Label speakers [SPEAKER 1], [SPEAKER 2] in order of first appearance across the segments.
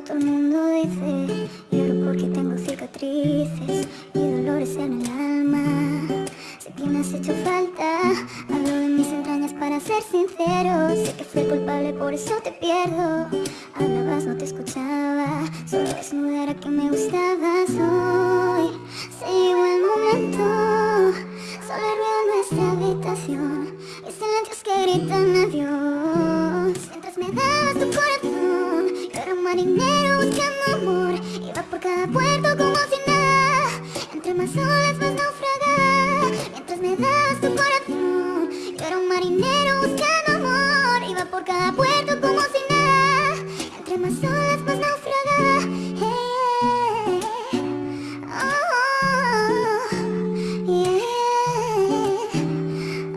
[SPEAKER 1] todo el mundo dice. Lloro porque tengo cicatrices y dolores en el alma. Sé que me has hecho falta, hablo de mis entrañas para ser sincero. Sé que fui culpable, por eso te pierdo. Hablabas, no te escuchaba, solo desnuda era que me gustabas hoy más olas más naufragaba Mientras me dabas tu corazón Yo era un marinero buscando amor. Iba por cada puerto como si nada. Entre más olas más naufragaba hey, oh, yeah,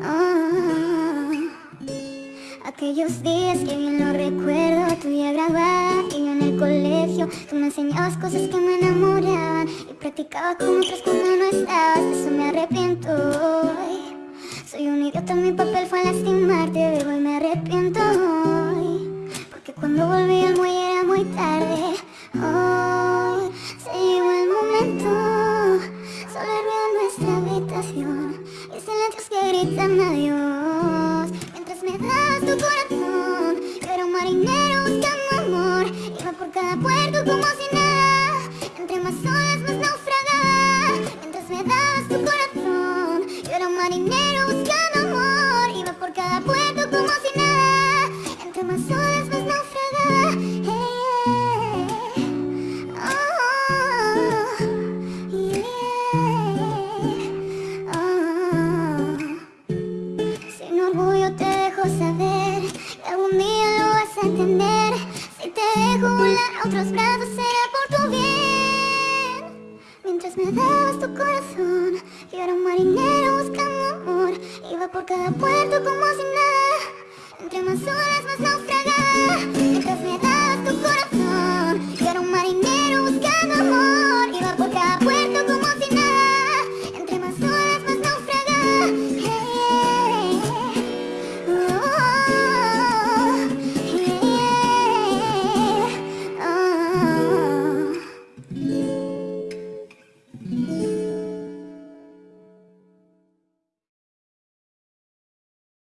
[SPEAKER 1] oh. Aquellos días que bien lo recuerdo Tu día graduada y yo en el colegio Tú me enseñabas cosas que me enamoraban Y practicaba con otros cuando no estabas. Eso me arrepiento hoy. Soy un idiota, mi papel fue lastimarte De hoy me arrepiento hoy. Porque cuando volví como si nada. Entre más olas más naufragaba Mientras me dabas tu corazón Yo era un marinero buscando amor. Iba por cada puerto como si nada. Entre más olas más naufragaba hey, oh, yeah, oh. Sin orgullo te dejo saber que algún día lo vas a entender. Otros brazos será por tu bien. Mientras me dabas tu corazón, yo era un marinero buscando amor. Iba por cada puerto como